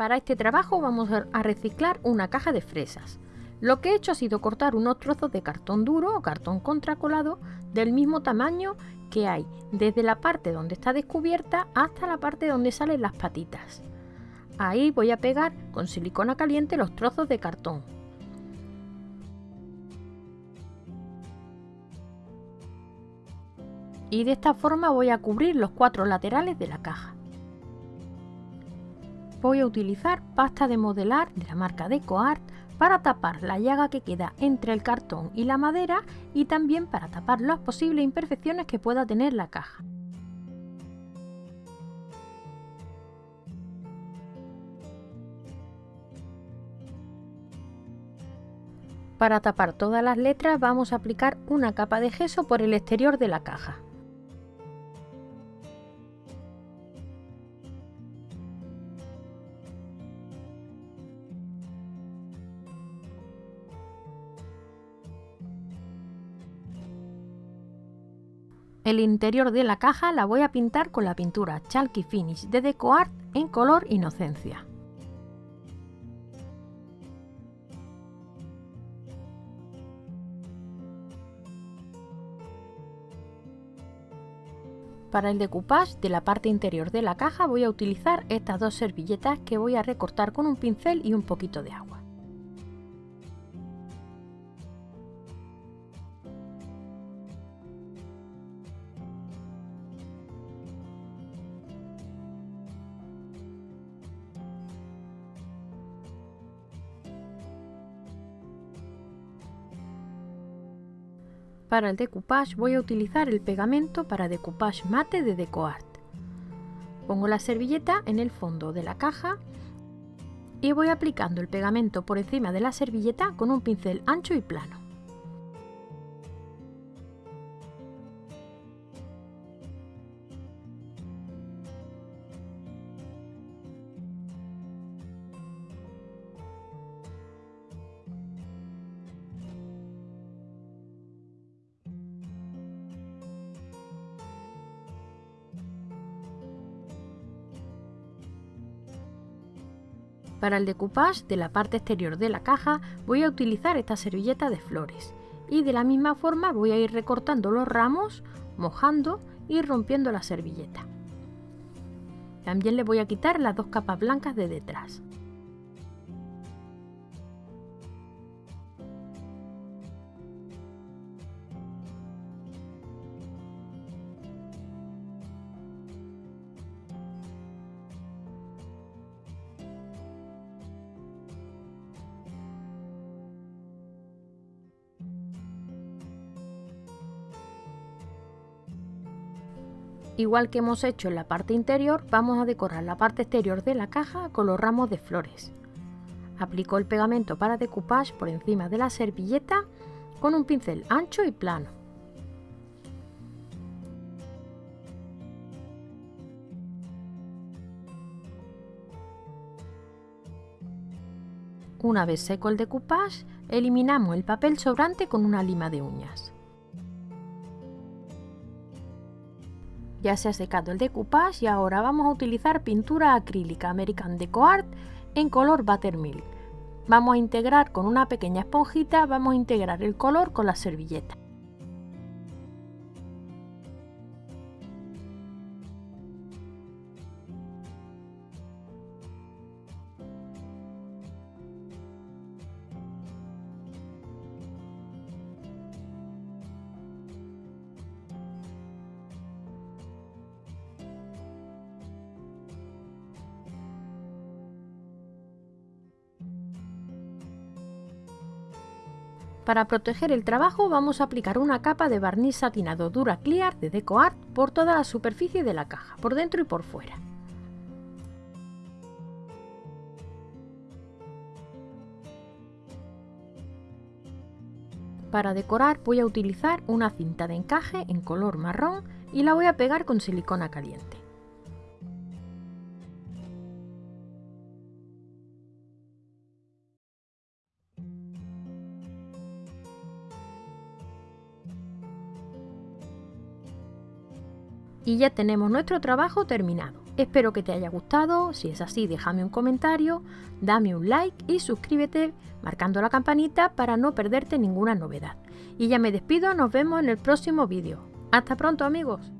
Para este trabajo vamos a reciclar una caja de fresas. Lo que he hecho ha sido cortar unos trozos de cartón duro o cartón contracolado del mismo tamaño que hay desde la parte donde está descubierta hasta la parte donde salen las patitas. Ahí voy a pegar con silicona caliente los trozos de cartón. Y de esta forma voy a cubrir los cuatro laterales de la caja voy a utilizar pasta de modelar de la marca DecoArt para tapar la llaga que queda entre el cartón y la madera y también para tapar las posibles imperfecciones que pueda tener la caja. Para tapar todas las letras vamos a aplicar una capa de gesso por el exterior de la caja. El interior de la caja la voy a pintar con la pintura Chalky Finish de DecoArt en color Inocencia. Para el decoupage de la parte interior de la caja voy a utilizar estas dos servilletas que voy a recortar con un pincel y un poquito de agua. Para el decoupage voy a utilizar el pegamento para decoupage mate de DecoArt. Pongo la servilleta en el fondo de la caja y voy aplicando el pegamento por encima de la servilleta con un pincel ancho y plano. Para el decoupage de la parte exterior de la caja voy a utilizar esta servilleta de flores y de la misma forma voy a ir recortando los ramos, mojando y rompiendo la servilleta. También le voy a quitar las dos capas blancas de detrás. Igual que hemos hecho en la parte interior, vamos a decorar la parte exterior de la caja con los ramos de flores. Aplico el pegamento para decoupage por encima de la servilleta con un pincel ancho y plano. Una vez seco el decoupage, eliminamos el papel sobrante con una lima de uñas. Ya se ha secado el decoupage y ahora vamos a utilizar pintura acrílica American Deco Art en color Buttermilk. Vamos a integrar con una pequeña esponjita, vamos a integrar el color con la servilleta. Para proteger el trabajo vamos a aplicar una capa de barniz satinado Dura Clear de DecoArt por toda la superficie de la caja, por dentro y por fuera. Para decorar voy a utilizar una cinta de encaje en color marrón y la voy a pegar con silicona caliente. Y ya tenemos nuestro trabajo terminado. Espero que te haya gustado, si es así déjame un comentario, dame un like y suscríbete marcando la campanita para no perderte ninguna novedad. Y ya me despido, nos vemos en el próximo vídeo. Hasta pronto amigos.